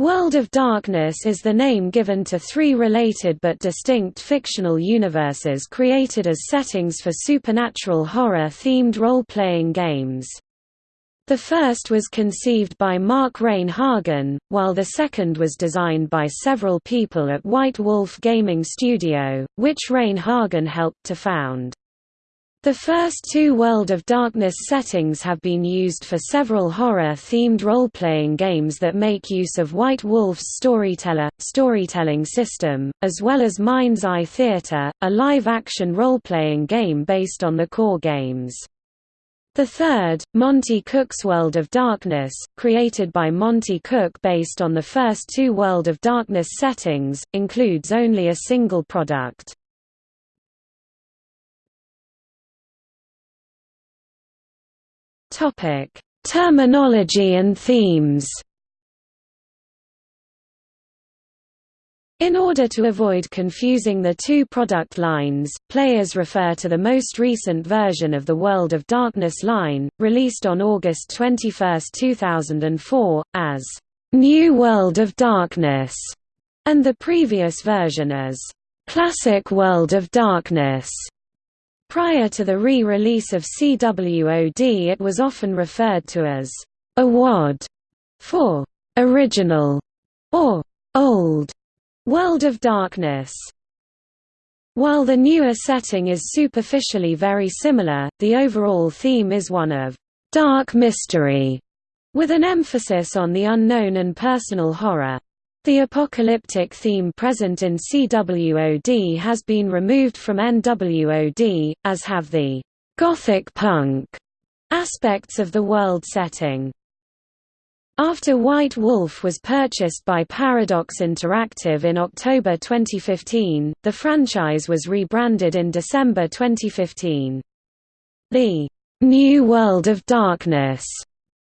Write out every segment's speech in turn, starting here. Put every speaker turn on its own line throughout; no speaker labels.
World of Darkness is the name given to three related but distinct fictional universes created as settings for supernatural horror-themed role-playing games. The first was conceived by Mark Rein-Hagen, while the second was designed by several people at White Wolf Gaming Studio, which Rein-Hagen helped to found. The first two World of Darkness settings have been used for several horror-themed role-playing games that make use of White Wolf's Storyteller, storytelling system, as well as Mind's Eye Theatre, a live-action role-playing game based on the core games. The third, Monte Cook's World of Darkness, created by Monte Cook based on the first two World of Darkness settings, includes only a single product. Topic: Terminology and themes. In order to avoid confusing the two product lines, players refer to the most recent version of the World of Darkness line, released on August 21, 2004, as New World of Darkness, and the previous version as Classic World of Darkness. Prior to the re-release of CWOD it was often referred to as a WOD for original or old World of Darkness. While the newer setting is superficially very similar, the overall theme is one of dark mystery, with an emphasis on the unknown and personal horror. The apocalyptic theme present in CWOD has been removed from NWOD, as have the «gothic punk» aspects of the world setting. After White Wolf was purchased by Paradox Interactive in October 2015, the franchise was rebranded in December 2015. The «New World of Darkness»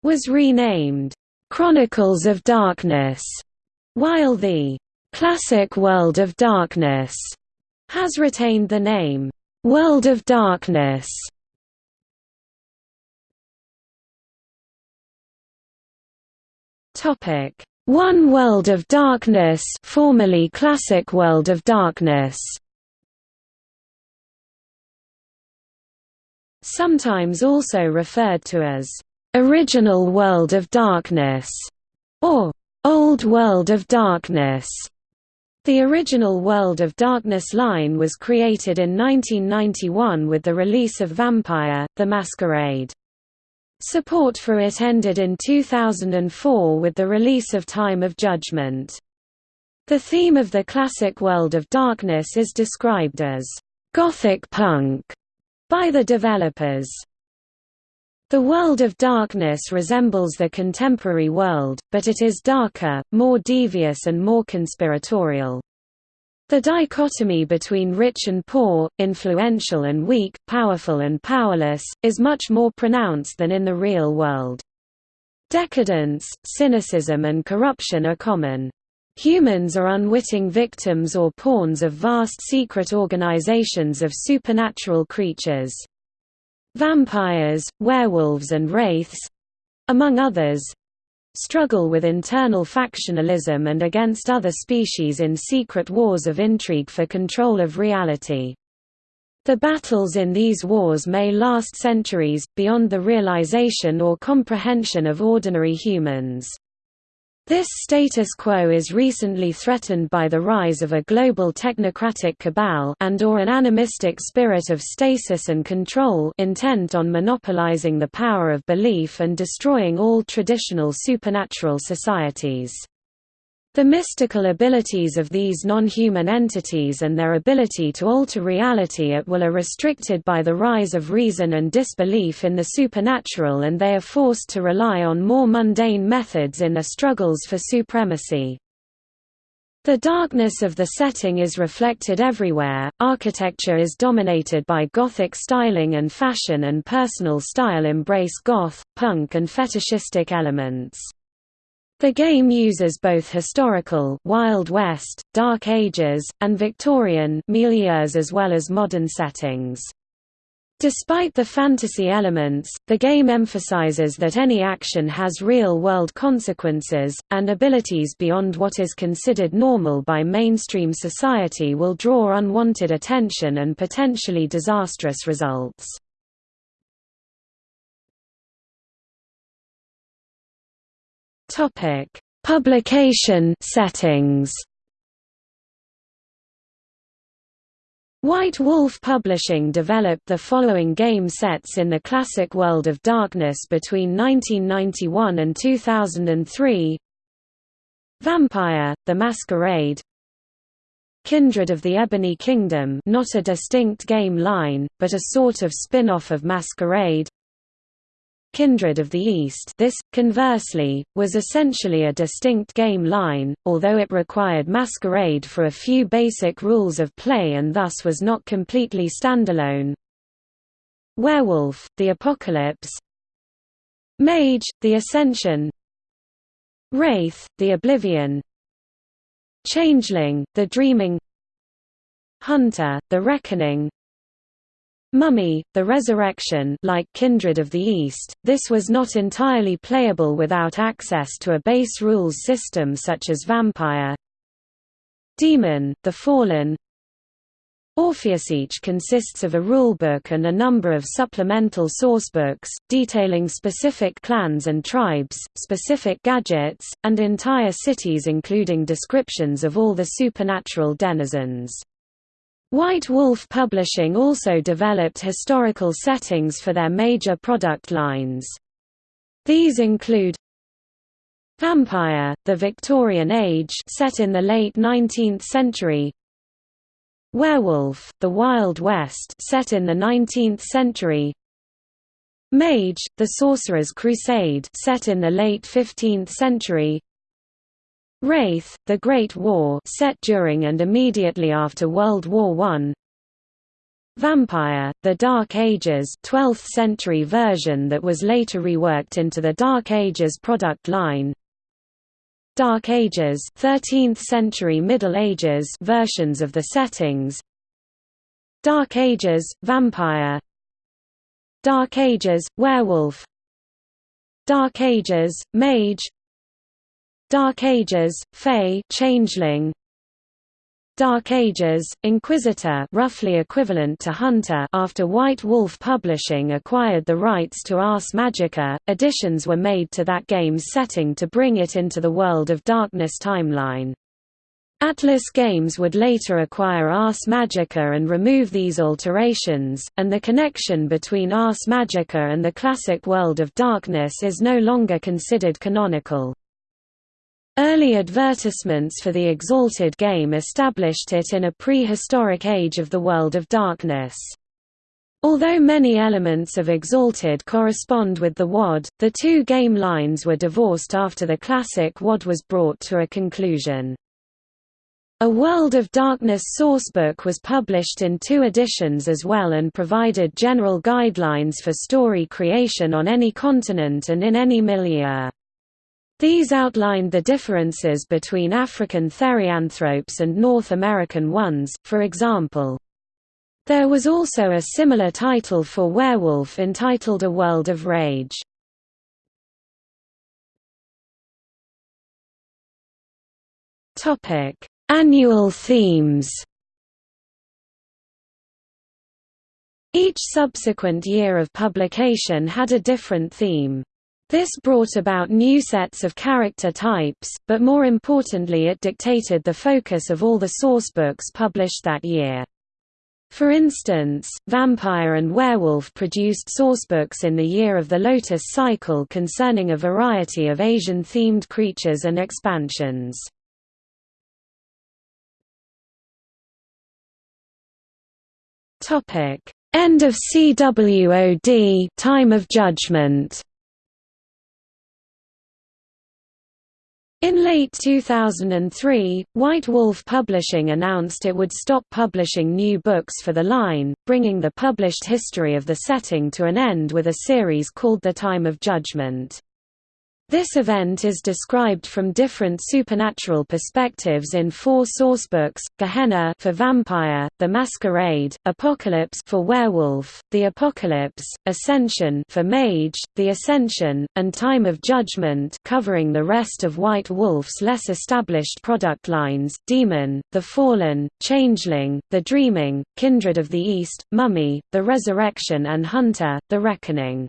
was renamed «Chronicles of Darkness» While the classic World of Darkness has retained the name World of Darkness. Topic: One World of Darkness, formerly Classic World of Darkness. Sometimes also referred to as Original World of Darkness or Old World of Darkness. The original World of Darkness line was created in 1991 with the release of Vampire, The Masquerade. Support for it ended in 2004 with the release of Time of Judgment. The theme of the classic World of Darkness is described as «gothic punk» by the developers. The world of darkness resembles the contemporary world, but it is darker, more devious and more conspiratorial. The dichotomy between rich and poor, influential and weak, powerful and powerless, is much more pronounced than in the real world. Decadence, cynicism and corruption are common. Humans are unwitting victims or pawns of vast secret organizations of supernatural creatures. Vampires, werewolves and wraiths—among others—struggle with internal factionalism and against other species in secret wars of intrigue for control of reality. The battles in these wars may last centuries, beyond the realization or comprehension of ordinary humans. This status quo is recently threatened by the rise of a global technocratic cabal and or an animistic spirit of stasis and control intent on monopolizing the power of belief and destroying all traditional supernatural societies. The mystical abilities of these non-human entities and their ability to alter reality at will are restricted by the rise of reason and disbelief in the supernatural and they are forced to rely on more mundane methods in their struggles for supremacy. The darkness of the setting is reflected everywhere, architecture is dominated by Gothic styling and fashion and personal style embrace goth, punk and fetishistic elements. The game uses both historical Wild West, Dark Ages, and Victorian milieus as well as modern settings. Despite the fantasy elements, the game emphasizes that any action has real-world consequences, and abilities beyond what is considered normal by mainstream society will draw unwanted attention and potentially disastrous results. Publication settings. White Wolf Publishing developed the following game sets in the classic World of Darkness between 1991 and 2003 Vampire, The Masquerade. Kindred of the Ebony Kingdom not a distinct game line, but a sort of spin-off of Masquerade Kindred of the East. This, conversely, was essentially a distinct game line, although it required Masquerade for a few basic rules of play and thus was not completely standalone. Werewolf, The Apocalypse. Mage, The Ascension. Wraith, The Oblivion. Changeling, The Dreaming. Hunter, The Reckoning Mummy, The Resurrection like Kindred of the East, this was not entirely playable without access to a base rules system such as Vampire Demon, The Fallen Orpheus each consists of a rulebook and a number of supplemental sourcebooks, detailing specific clans and tribes, specific gadgets, and entire cities including descriptions of all the supernatural denizens. White Wolf Publishing also developed historical settings for their major product lines. These include Vampire, the Victorian Age set in the late 19th century. Werewolf, the Wild West set in the 19th century. Mage, the Sorcerer's Crusade set in the late 15th century Wraith, The Great War set during and immediately after World War I Vampire, The Dark Ages 12th century version that was later reworked into the Dark Ages product line. Dark Ages 13th century Middle Ages versions of the settings. Dark Ages, Vampire. Dark Ages, Werewolf. Dark Ages, Mage Dark Ages, Fae Changeling Dark Ages, Inquisitor roughly equivalent to Hunter after White Wolf Publishing acquired the rights to Ars Magica, additions were made to that game's setting to bring it into the World of Darkness timeline. Atlas Games would later acquire Ars Magica and remove these alterations, and the connection between Ars Magica and the classic World of Darkness is no longer considered canonical. Early advertisements for the Exalted game established it in a prehistoric age of the World of Darkness. Although many elements of Exalted correspond with the WoD, the two game lines were divorced after the classic WoD was brought to a conclusion. A World of Darkness sourcebook was published in two editions as well and provided general guidelines for story creation on any continent and in any milieu. These outlined the differences between African therianthropes and North American ones, for example. There was also a similar title for Werewolf entitled A World of Rage. Annual themes Each subsequent year of publication had a different theme. This brought about new sets of character types, but more importantly it dictated the focus of all the sourcebooks published that year. For instance, Vampire and Werewolf produced sourcebooks in the year of the Lotus cycle concerning a variety of Asian-themed creatures and expansions. End of CWOD Time of Judgment In late 2003, White Wolf Publishing announced it would stop publishing new books for the line, bringing the published history of the setting to an end with a series called The Time of Judgment. This event is described from different supernatural perspectives in four sourcebooks: Gehenna for vampire, The Masquerade, Apocalypse for werewolf, The Apocalypse, Ascension for mage, The Ascension, and Time of Judgment, covering the rest of White Wolf's less established product lines: Demon, The Fallen, Changeling, The Dreaming, Kindred of the East, Mummy, The Resurrection, and Hunter, The Reckoning.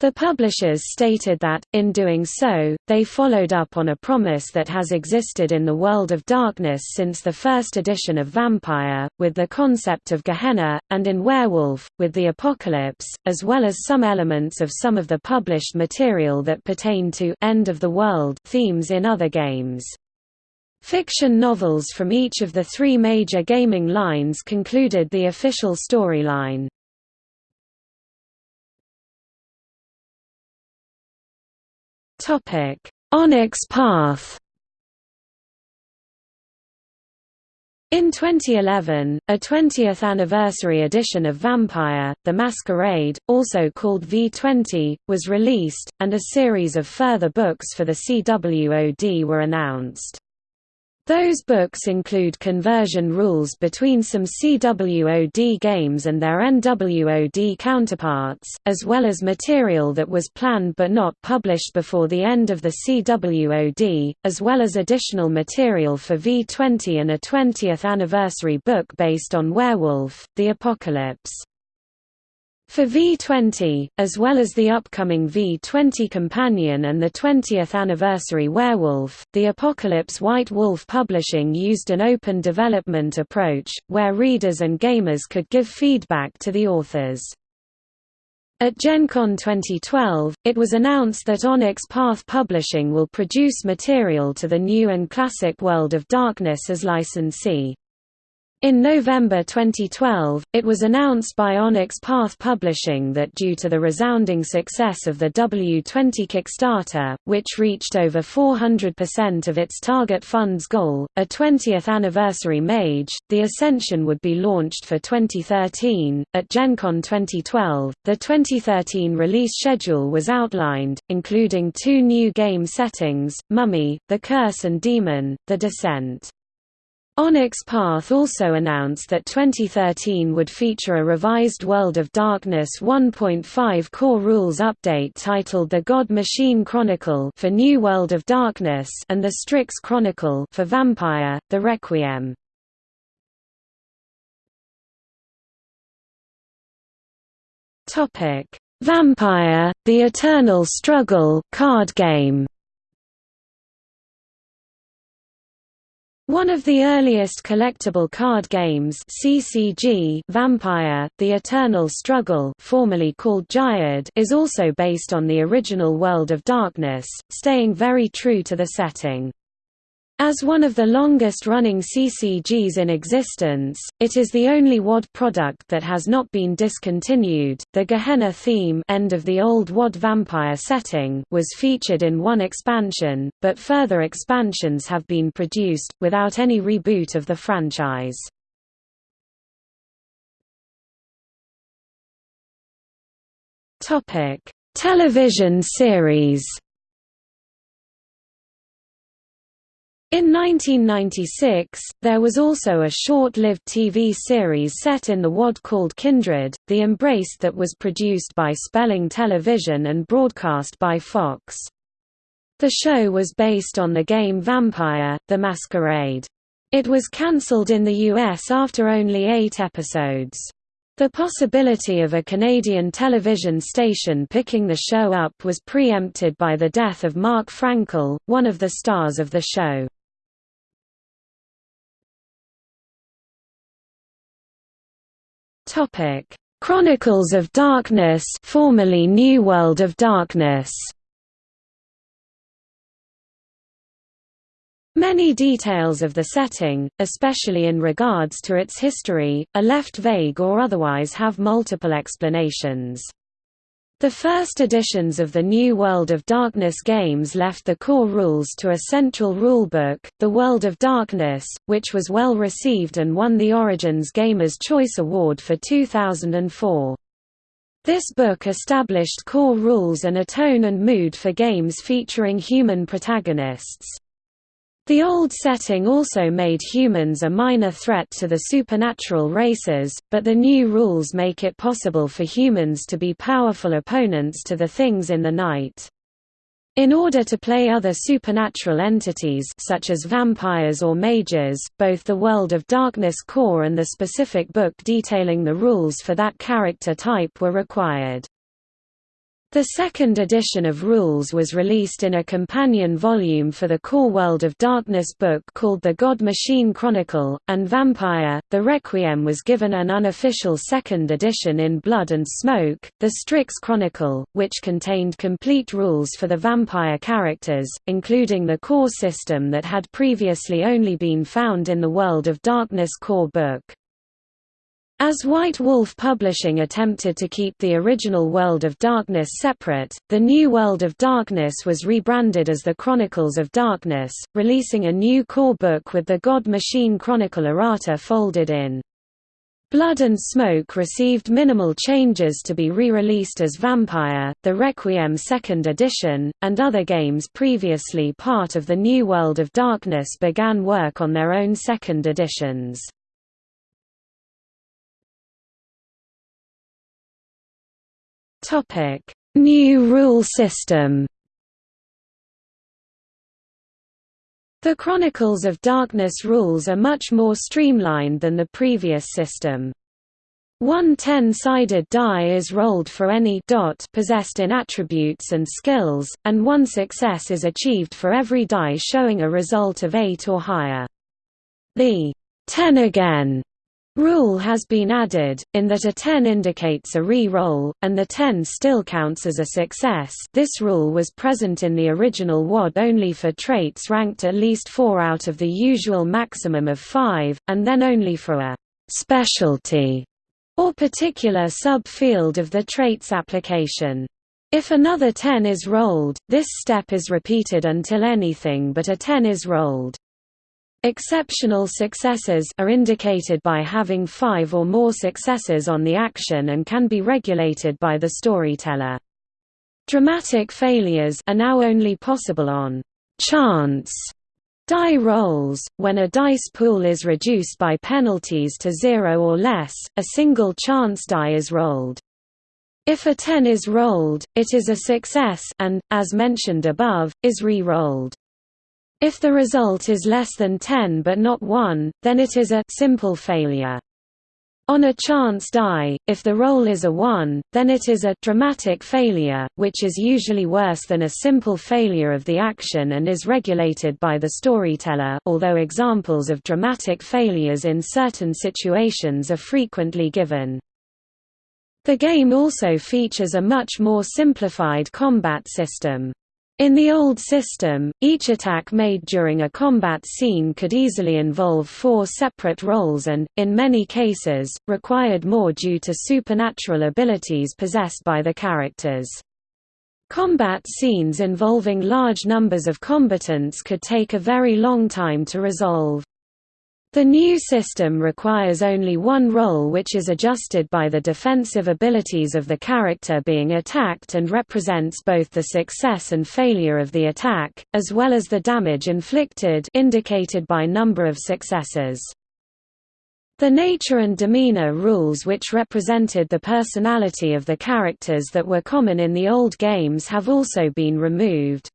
The publishers stated that, in doing so, they followed up on a promise that has existed in the world of darkness since the first edition of Vampire, with the concept of Gehenna, and in Werewolf, with the Apocalypse, as well as some elements of some of the published material that pertain to end of the world themes in other games. Fiction novels from each of the three major gaming lines concluded the official storyline. Topic: Onyx Path. In 2011, a 20th anniversary edition of Vampire, The Masquerade, also called V20, was released, and a series of further books for the CWOD were announced. Those books include conversion rules between some CWOD games and their NWOD counterparts, as well as material that was planned but not published before the end of the CWOD, as well as additional material for V20 and a 20th anniversary book based on Werewolf, The Apocalypse. For V20, as well as the upcoming V20 Companion and the 20th anniversary Werewolf, the Apocalypse White Wolf Publishing used an open development approach, where readers and gamers could give feedback to the authors. At Gen Con 2012, it was announced that Onyx Path Publishing will produce material to the new and classic World of Darkness as licensee. In November 2012, it was announced by Onyx Path Publishing that due to the resounding success of the W20 Kickstarter, which reached over 400% of its target funds goal, a 20th anniversary Mage, The Ascension would be launched for 2013. At Gen Con 2012, the 2013 release schedule was outlined, including two new game settings Mummy, The Curse and Demon, The Descent. Onyx Path also announced that 2013 would feature a revised World of Darkness 1.5 core rules update titled The God Machine Chronicle for New World of Darkness and The Strix Chronicle for Vampire: The Requiem. Topic: Vampire: The Eternal Struggle card game. One of the earliest collectible card games CCG Vampire, The Eternal Struggle formerly called Jyhad is also based on the original World of Darkness, staying very true to the setting. As one of the longest-running CCGs in existence, it is the only WoD product that has not been discontinued. The Gehenna theme end of the old WOD vampire setting was featured in one expansion, but further expansions have been produced, without any reboot of the franchise. Television series In 1996, there was also a short-lived TV series set in the WOD called Kindred, The Embrace that was produced by Spelling Television and broadcast by Fox. The show was based on the game Vampire, The Masquerade. It was cancelled in the US after only eight episodes. The possibility of a Canadian television station picking the show up was preempted by the death of Mark Frankel, one of the stars of the show. Topic: Chronicles of Darkness, formerly New World of Darkness. Many details of the setting, especially in regards to its history, are left vague or otherwise have multiple explanations. The first editions of the New World of Darkness games left the core rules to a central rulebook, The World of Darkness, which was well received and won the Origins Gamers' Choice Award for 2004. This book established core rules and a tone and mood for games featuring human protagonists. The old setting also made humans a minor threat to the supernatural races, but the new rules make it possible for humans to be powerful opponents to the things in the night. In order to play other supernatural entities such as vampires or mages, both the World of Darkness core and the specific book detailing the rules for that character type were required. The second edition of Rules was released in a companion volume for the Core World of Darkness book called The God Machine Chronicle, and Vampire, The Requiem was given an unofficial second edition in Blood and Smoke, The Strix Chronicle, which contained complete rules for the vampire characters, including the core system that had previously only been found in the World of Darkness core book. As White Wolf Publishing attempted to keep the original World of Darkness separate, the new World of Darkness was rebranded as the Chronicles of Darkness, releasing a new core book with the God Machine Chronicle errata folded in. Blood and Smoke received minimal changes to be re-released as Vampire, the Requiem Second Edition, and other games previously part of the New World of Darkness began work on their own second editions. Topic: New rule system. The Chronicles of Darkness rules are much more streamlined than the previous system. One 10-sided die is rolled for any dot possessed in attributes and skills, and one success is achieved for every die showing a result of 8 or higher. The 10 again Rule has been added, in that a 10 indicates a re-roll, and the 10 still counts as a success this rule was present in the original WoD only for traits ranked at least 4 out of the usual maximum of 5, and then only for a «specialty» or particular sub-field of the traits application. If another 10 is rolled, this step is repeated until anything but a 10 is rolled. Exceptional successes are indicated by having five or more successes on the action and can be regulated by the storyteller. Dramatic failures are now only possible on chance die rolls. When a dice pool is reduced by penalties to zero or less, a single chance die is rolled. If a 10 is rolled, it is a success and, as mentioned above, is re-rolled. If the result is less than 10 but not 1, then it is a simple failure. On a chance die, if the roll is a 1, then it is a dramatic failure, which is usually worse than a simple failure of the action and is regulated by the storyteller although examples of dramatic failures in certain situations are frequently given. The game also features a much more simplified combat system. In the old system, each attack made during a combat scene could easily involve four separate rolls and, in many cases, required more due to supernatural abilities possessed by the characters. Combat scenes involving large numbers of combatants could take a very long time to resolve. The new system requires only one roll which is adjusted by the defensive abilities of the character being attacked and represents both the success and failure of the attack, as well as the damage inflicted indicated by number of successes. The nature and demeanor rules which represented the personality of the characters that were common in the old games have also been removed.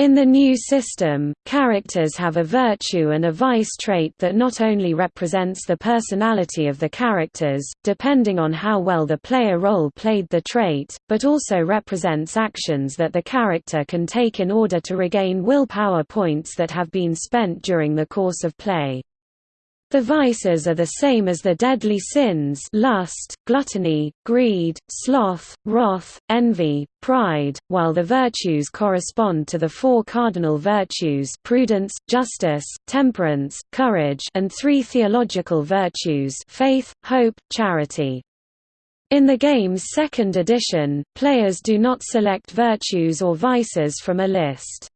In the new system, characters have a virtue and a vice trait that not only represents the personality of the characters, depending on how well the player role played the trait, but also represents actions that the character can take in order to regain willpower points that have been spent during the course of play. The vices are the same as the deadly sins lust, gluttony, greed, sloth, wrath, envy, pride, while the virtues correspond to the four cardinal virtues prudence, justice, temperance, courage and three theological virtues faith, hope, charity. In the game's second edition, players do not select virtues or vices from a list.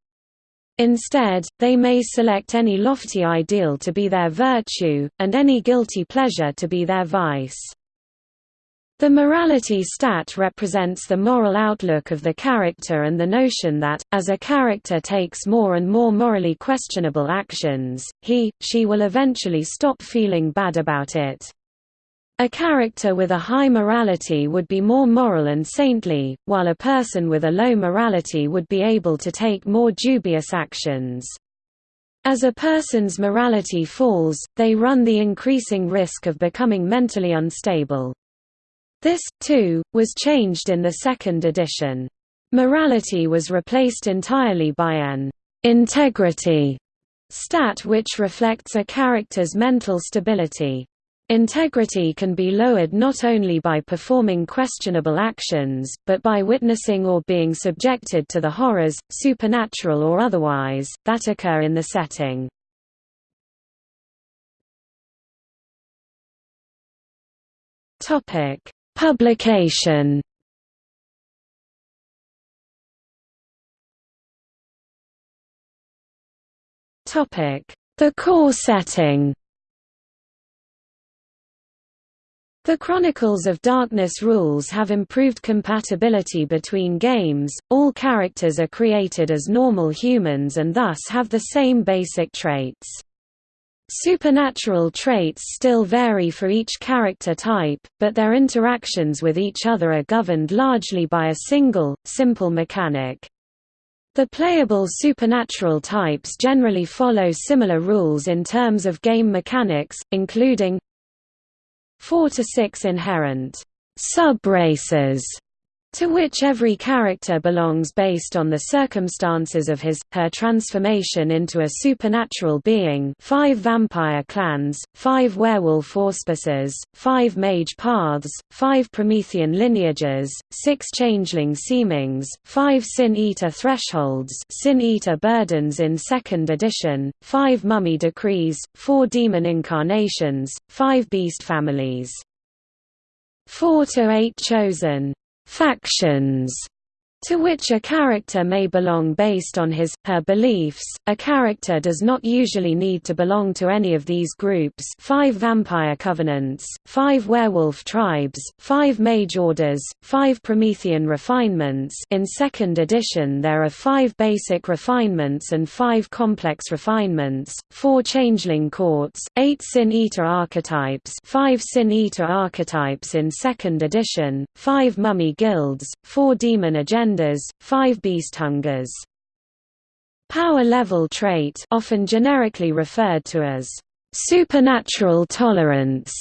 Instead, they may select any lofty ideal to be their virtue, and any guilty pleasure to be their vice. The morality stat represents the moral outlook of the character and the notion that, as a character takes more and more morally questionable actions, he, she will eventually stop feeling bad about it. A character with a high morality would be more moral and saintly, while a person with a low morality would be able to take more dubious actions. As a person's morality falls, they run the increasing risk of becoming mentally unstable. This, too, was changed in the second edition. Morality was replaced entirely by an integrity stat which reflects a character's mental stability. Integrity can be lowered not only by performing questionable actions, but by witnessing or being subjected to the horrors, supernatural or otherwise, that occur in the setting. Publication The core setting The Chronicles of Darkness rules have improved compatibility between games, all characters are created as normal humans and thus have the same basic traits. Supernatural traits still vary for each character type, but their interactions with each other are governed largely by a single, simple mechanic. The playable supernatural types generally follow similar rules in terms of game mechanics, including 4 to 6 inherent sub-races to which every character belongs based on the circumstances of his, her transformation into a supernatural being five vampire clans, five werewolf auspices, five mage paths, five Promethean lineages, six changeling seemings, five Sin-Eater thresholds Sin-Eater burdens in 2nd edition, five mummy decrees, four demon incarnations, five beast families. 4 to 8 chosen factions to which a character may belong based on his, her beliefs. A character does not usually need to belong to any of these groups. Five vampire covenants, five werewolf tribes, five mage orders, five Promethean refinements. In second edition there are five basic refinements and five complex refinements, four changeling courts, eight Sin-Eater archetypes five Sin-Eater archetypes in second edition, five mummy guilds, four demon agendas genders, five beast hungers. Power level trait often generically referred to as supernatural tolerance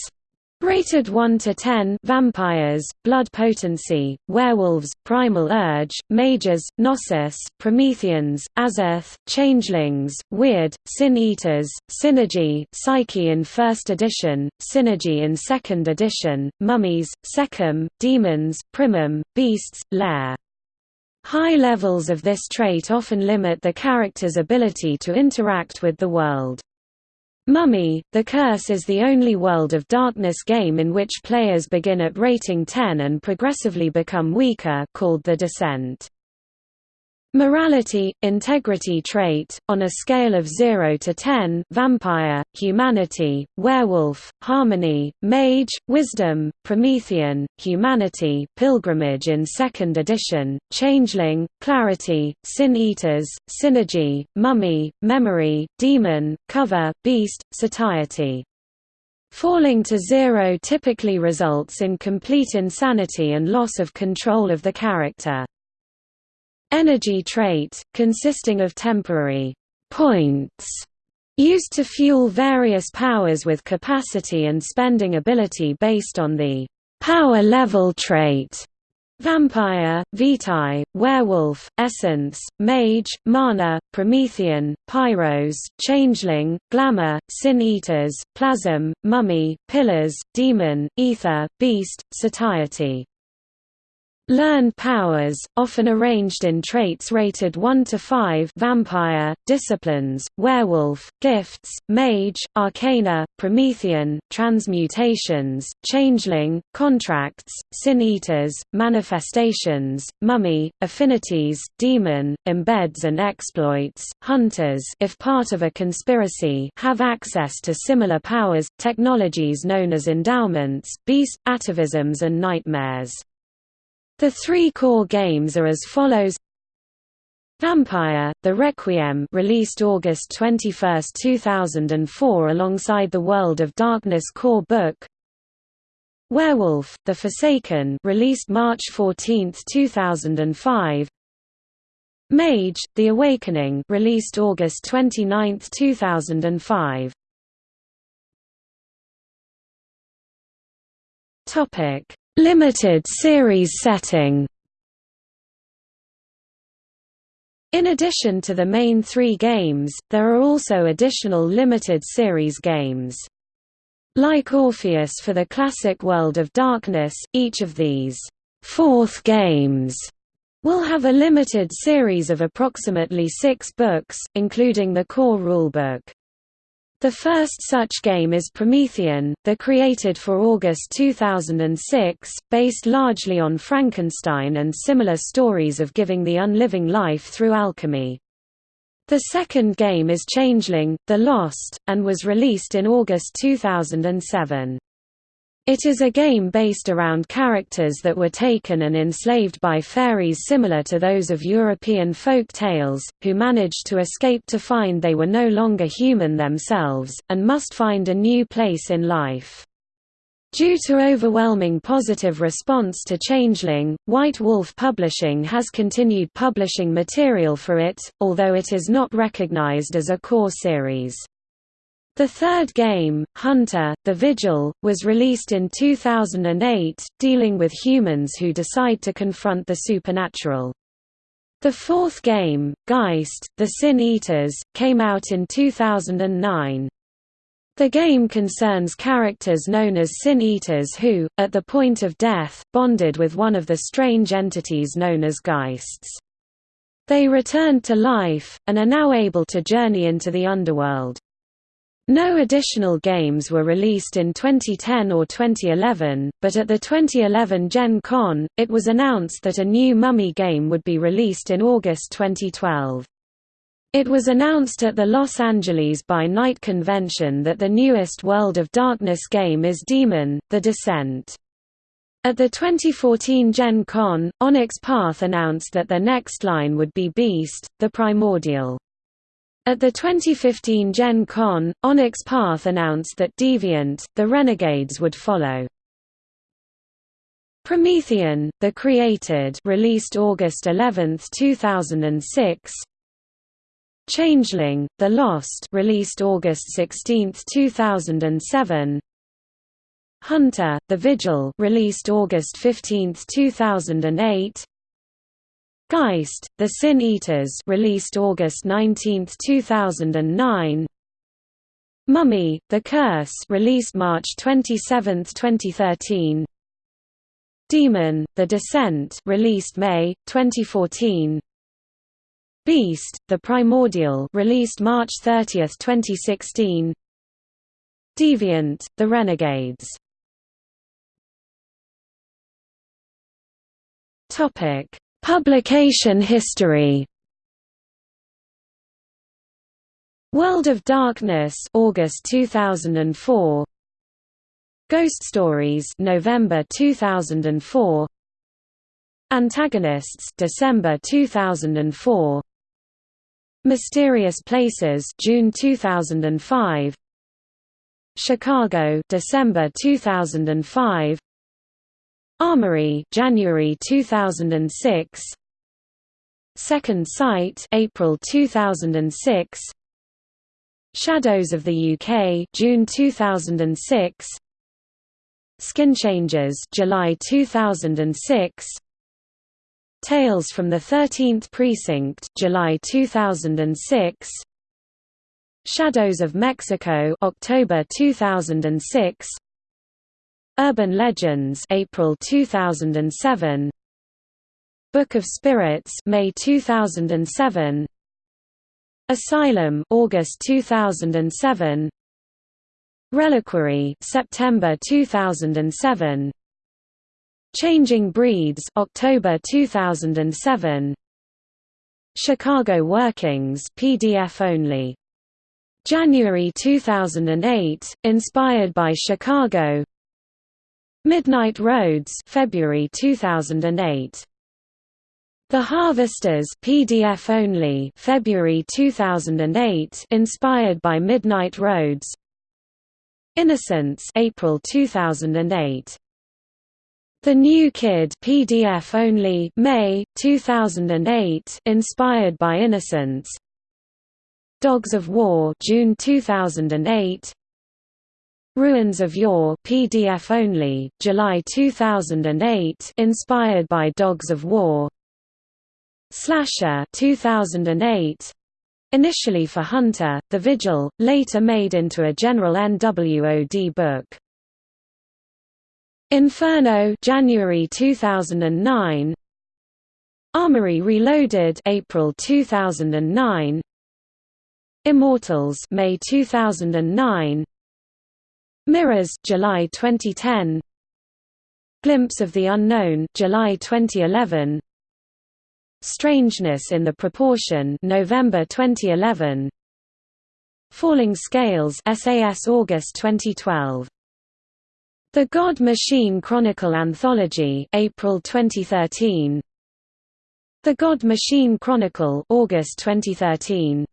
Rated 1 to 10 vampires, blood potency, werewolves, primal urge, mages, gnosis, Prometheans, Azoth, changelings, Wyrd, sin-eaters, synergy, psyche in first edition, synergy in second edition, mummies, Sekhem, demons, primum, beasts, lair. High levels of this trait often limit the character's ability to interact with the world. Mummy, The Curse is the only World of Darkness game in which players begin at rating 10 and progressively become weaker called The Descent. Morality, integrity trait, on a scale of 0 to 10 vampire, humanity, werewolf, harmony, mage, wisdom, Promethean, humanity pilgrimage in 2nd edition, changeling, clarity, sin-eaters, synergy, mummy, memory, demon, cover, beast, satiety. Falling to zero typically results in complete insanity and loss of control of the character. Energy trait, consisting of temporary points used to fuel various powers with capacity and spending ability based on the power level trait. Vampire, Vitae, Werewolf, Essence, Mage, Mana, Promethean, Pyros, Changeling, Glamour, Sin-Eaters, Plasm, Mummy, Pillars, Demon, Aether, Beast, Satiety Learned powers, often arranged in traits rated 1 to 5 vampire, disciplines, werewolf, gifts, mage, arcana, Promethean, transmutations, changeling, contracts, sin-eaters, manifestations, mummy, affinities, demon, embeds and exploits, hunters if part of a conspiracy have access to similar powers, technologies known as endowments, beast, atavisms and nightmares. The three core games are as follows. Vampire, The Requiem released August 21, 2004 alongside the World of Darkness core book. Werewolf, The Forsaken released March 14, 2005 Mage, The Awakening released August 29, 2005 Topic Limited series setting In addition to the main three games, there are also additional limited series games. Like Orpheus for the classic World of Darkness, each of these fourth games will have a limited series of approximately six books, including the core rulebook. The first such game is Promethean, the created for August 2006, based largely on Frankenstein and similar stories of giving the unliving life through alchemy. The second game is Changeling, The Lost, and was released in August 2007. It is a game based around characters that were taken and enslaved by fairies similar to those of European folk tales, who managed to escape to find they were no longer human themselves, and must find a new place in life. Due to overwhelming positive response to Changeling, White Wolf Publishing has continued publishing material for it, although it is not recognized as a core series. The third game, Hunter, The Vigil, was released in 2008, dealing with humans who decide to confront the supernatural. The fourth game, Geist, The Sin Eaters, came out in 2009. The game concerns characters known as Sin Eaters who, at the point of death, bonded with one of the strange entities known as Geists. They returned to life, and are now able to journey into the underworld. No additional games were released in 2010 or 2011, but at the 2011 Gen Con, it was announced that a new Mummy game would be released in August 2012. It was announced at the Los Angeles by Night convention that the newest World of Darkness game is Demon, The Descent. At the 2014 Gen Con, Onyx Path announced that their next line would be Beast, The Primordial. At the 2015 Gen Con, Onyx Path announced that Deviant, the Renegades would follow. Promethean, The Created released August 11, 2006 Changeling, The Lost released August 16, 2007 Hunter, The Vigil released August 15, 2008 Geist, The Sin Eaters released August 19, 2009 Mummy, The Curse released March 27, 2013 Demon, The Descent released May, 2014 Beast, The Primordial released March 30, 2016 Deviant, The Renegades. Topic Publication history. World of Darkness August 2004 Ghost Stories November 2004 Antagonists December 2004 Mysterious Places June 2005 Chicago December 2005 Armory January 2006 Second Sight April 2006 Shadows of the UK June 2006 Skin Changes July 2006 Tales from the 13th Precinct July 2006 Shadows of Mexico October 2006 Urban Legends April 2007 Book of Spirits May 2007 Asylum August 2007 Reliquary September 2007 Changing Breeds October 2007 Chicago Workings PDF only. January 2008 inspired by Chicago Midnight Roads February 2008 The Harvesters PDF only February 2008 inspired by Midnight Roads. Innocence April 2008 The New Kid PDF only May 2008 inspired by Innocence. Dogs of War June 2008 Ruins of Yore PDF only July 2008 inspired by Dogs of War. Slasher 2008 Initially for Hunter, The Vigil, later made into a general NWOD book. Inferno January 2009 Armory Reloaded April 2009 Immortals May 2009 Mirrors July 2010 Glimpse of the Unknown July 2011 Strangeness in the Proportion November 2011 Falling Scales SAS August 2012 The God Machine Chronicle Anthology April 2013 The God Machine Chronicle August 2013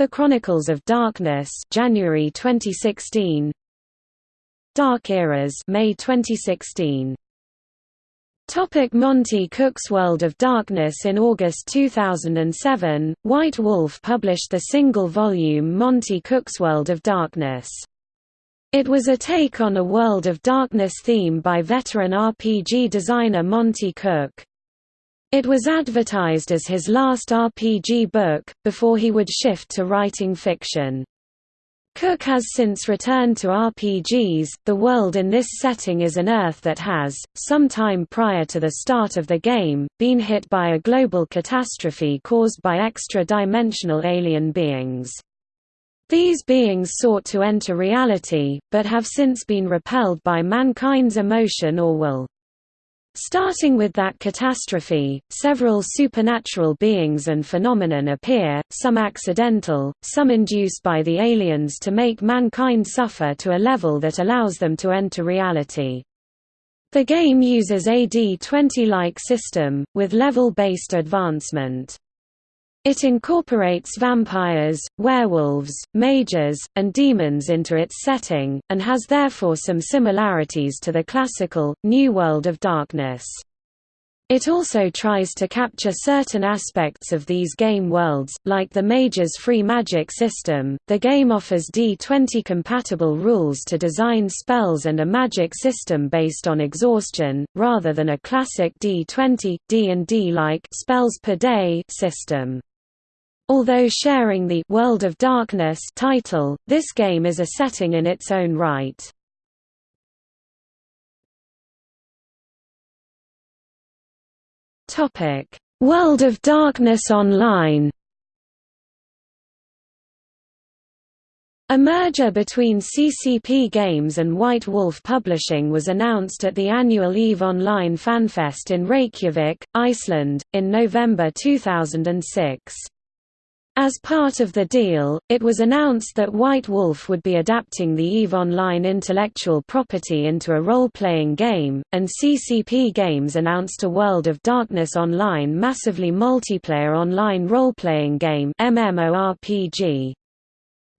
The Chronicles of Darkness January 2016 Dark Eras May 2016 Topic Monte Cook's World of Darkness In August 2007, White Wolf published the single-volume Monte Cook's World of Darkness. It was a take on a World of Darkness theme by veteran RPG designer Monty Cook. It was advertised as his last RPG book, before he would shift to writing fiction. Cook has since returned to RPGs. The world in this setting is an Earth that has, some time prior to the start of the game, been hit by a global catastrophe caused by extra-dimensional alien beings. These beings sought to enter reality, but have since been repelled by mankind's emotion or will. Starting with that catastrophe, several supernatural beings and phenomenon appear, some accidental, some induced by the aliens to make mankind suffer to a level that allows them to enter reality. The game uses a D20-like system, with level-based advancement. It incorporates vampires, werewolves, mages, and demons into its setting, and has therefore some similarities to the classical, New World of Darkness. It also tries to capture certain aspects of these game worlds, like the Mage's free magic system. The game offers D20 compatible rules to design spells and a magic system based on exhaustion, rather than a classic D20, D&D-like spells per day system. Although sharing the World of Darkness title, this game is a setting in its own right. Topic: World of Darkness Online. A merger between CCP Games and White Wolf Publishing was announced at the annual EVE Online FanFest in Reykjavik, Iceland, in November 2006. As part of the deal, it was announced that White Wolf would be adapting the EVE Online intellectual property into a role-playing game, and CCP Games announced a World of Darkness Online massively multiplayer online role-playing game MMORPG.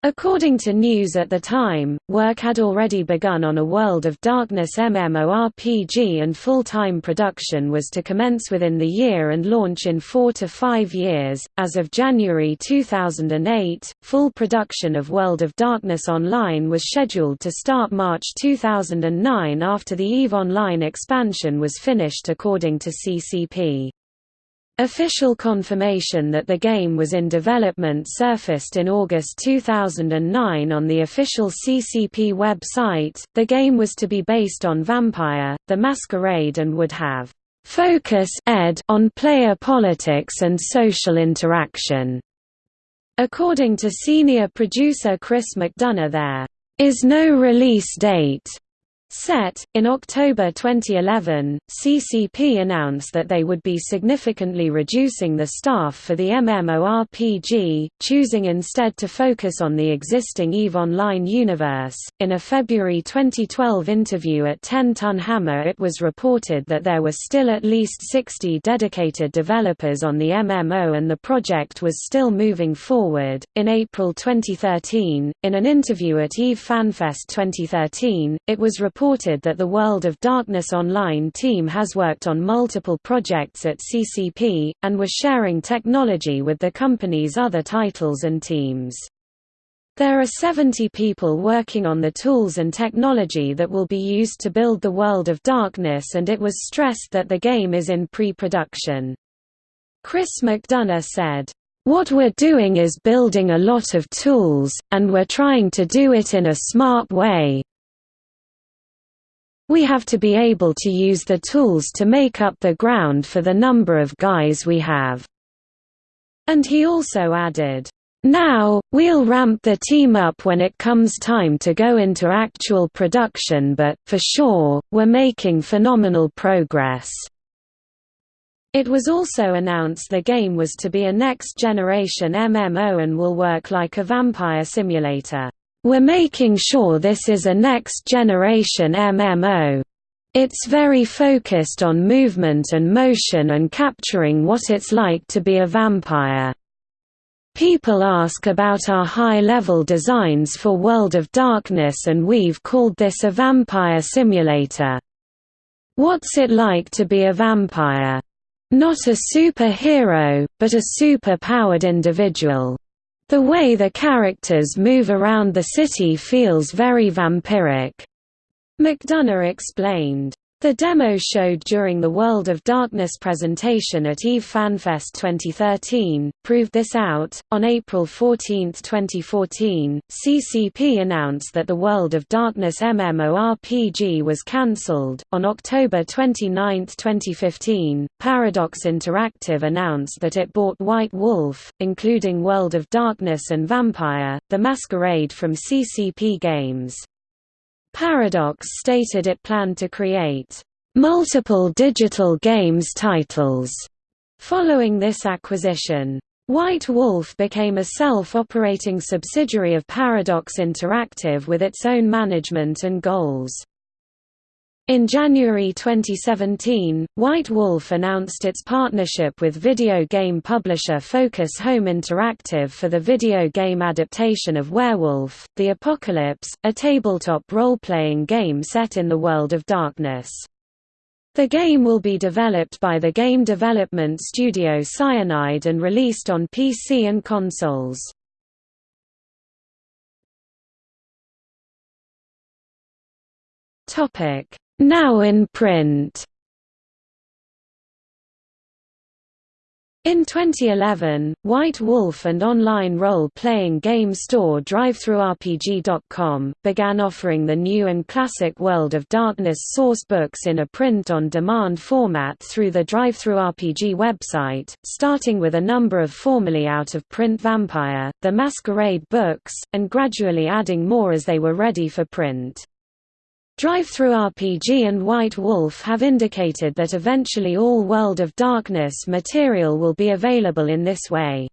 According to news at the time, work had already begun on a World of Darkness MMORPG and full-time production was to commence within the year and launch in four to five years. As of January 2008, full production of World of Darkness Online was scheduled to start March 2009 after the EVE Online expansion was finished according to CCP. Official confirmation that the game was in development surfaced in August 2009 on the official CCP website. The game was to be based on Vampire, the Masquerade and would have focus ed on player politics and social interaction. According to senior producer Chris McDonough there is no release date Set. In October 2011, CCP announced that they would be significantly reducing the staff for the MMORPG, choosing instead to focus on the existing EVE Online universe. In a February 2012 interview at 10 Ton Hammer, it was reported that there were still at least 60 dedicated developers on the MMO and the project was still moving forward. In April 2013, in an interview at EVE FanFest 2013, it was reported reported that the World of Darkness Online team has worked on multiple projects at CCP, and was sharing technology with the company's other titles and teams. There are 70 people working on the tools and technology that will be used to build the World of Darkness and it was stressed that the game is in pre-production. Chris McDonough said, what we're doing is building a lot of tools, and we're trying to do it in a smart way, we have to be able to use the tools to make up the ground for the number of guys we have." And he also added, now, we'll ramp the team up when it comes time to go into actual production but, for sure, we're making phenomenal progress." It was also announced the game was to be a next-generation MMO and will work like a vampire simulator. We're making sure this is a next-generation MMO. It's very focused on movement and motion and capturing what it's like to be a vampire. People ask about our high-level designs for World of Darkness and we've called this a vampire simulator. What's it like to be a vampire? Not a superhero, but a super-powered individual. The way the characters move around the city feels very vampiric. McDonough explained. The demo showed during the World of Darkness presentation at EVE FanFest 2013 proved this out. On April 14, 2014, CCP announced that the World of Darkness MMORPG was cancelled. On October 29, 2015, Paradox Interactive announced that it bought White Wolf, including World of Darkness and Vampire: The Masquerade from CCP Games. Paradox stated it planned to create multiple digital games titles following this acquisition. White Wolf became a self-operating subsidiary of Paradox Interactive with its own management and goals. In January 2017, White Wolf announced its partnership with video game publisher Focus Home Interactive for the video game adaptation of Werewolf, The Apocalypse, a tabletop role-playing game set in the world of darkness. The game will be developed by the game development studio Cyanide and released on PC and consoles. Topic now in print In 2011, White Wolf and online role-playing game store DriveThruRPG.com, began offering the new and classic World of Darkness source books in a print-on-demand format through the DriveThruRPG website, starting with a number of formerly out-of-print Vampire, The Masquerade books, and gradually adding more as they were ready for print. DriveThruRPG and White Wolf have indicated that eventually all World of Darkness material will be available in this way.